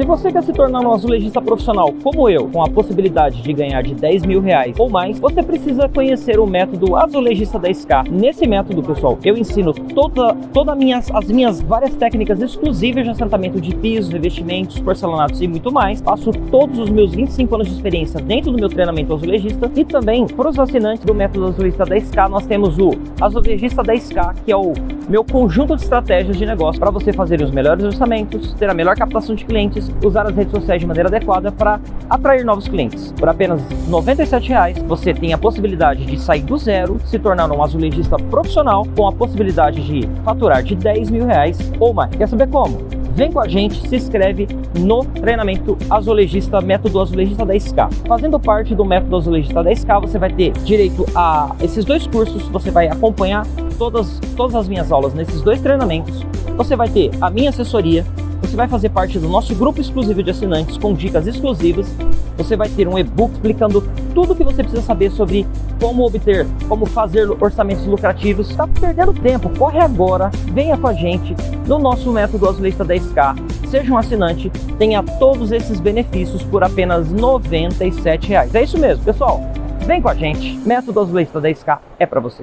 Se você quer se tornar um azulejista profissional como eu, com a possibilidade de ganhar de 10 mil reais ou mais, você precisa conhecer o método azulejista 10K. Nesse método, pessoal, eu ensino toda, toda minhas, as minhas várias técnicas exclusivas de assentamento de pisos, revestimentos, porcelanatos e muito mais. Passo todos os meus 25 anos de experiência dentro do meu treinamento azulejista e também para os assinantes do método azulejista 10K, nós temos o azulejista 10K, que é o meu conjunto de estratégias de negócio para você fazer os melhores orçamentos, ter a melhor captação de clientes, usar as redes sociais de maneira adequada para atrair novos clientes. Por apenas R$ 97,00 você tem a possibilidade de sair do zero, se tornar um azulejista profissional com a possibilidade de faturar de 10 mil reais ou mais. Quer saber como? Vem com a gente, se inscreve no treinamento azulejista, método azulejista 10K. Fazendo parte do método azulejista 10K, você vai ter direito a esses dois cursos, você vai acompanhar todas, todas as minhas aulas nesses dois treinamentos, você vai ter a minha assessoria, você vai fazer parte do nosso grupo exclusivo de assinantes com dicas exclusivas. Você vai ter um e-book explicando tudo o que você precisa saber sobre como obter, como fazer orçamentos lucrativos. Está perdendo tempo, corre agora, venha com a gente no nosso método Azulista 10K. Seja um assinante, tenha todos esses benefícios por apenas R$ 97,00. É isso mesmo, pessoal. Vem com a gente, método Azulista 10K é para você.